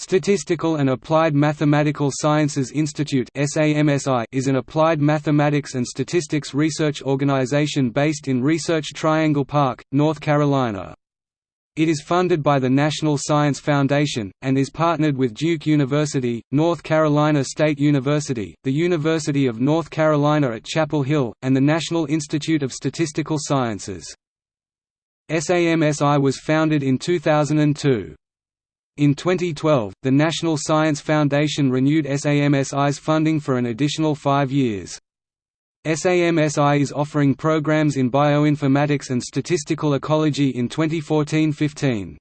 Statistical and Applied Mathematical Sciences Institute is an applied mathematics and statistics research organization based in Research Triangle Park, North Carolina. It is funded by the National Science Foundation, and is partnered with Duke University, North Carolina State University, the University of North Carolina at Chapel Hill, and the National Institute of Statistical Sciences. SAMSI was founded in 2002. In 2012, the National Science Foundation renewed SAMSI's funding for an additional five years. SAMSI is offering programs in bioinformatics and statistical ecology in 2014–15.